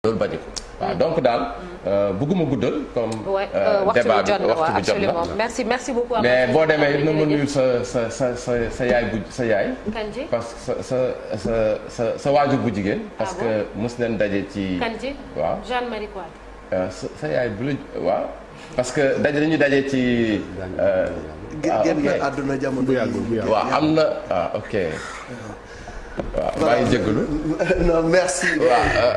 loolu bañu ko waaw donc daal euh, bëgguma guddal comme euh, euh, débat bi waxtu bi jot na merci merci beaucoup mais boo demee it na ma nuyul sa sa sa sa sa yaay bu sa yaay parce que sa sa sa sa waajur bu jigéen ah parce que mës nañ daje ci waaw Jeanne Marie quoi sa sa yaay bu la waaw parce que daje dañuy daje ci ah, génn àdduna jamono bu yàggul bu yàggul waaw am na ah ok waaw maa ngi jégalu. non merci. waaw.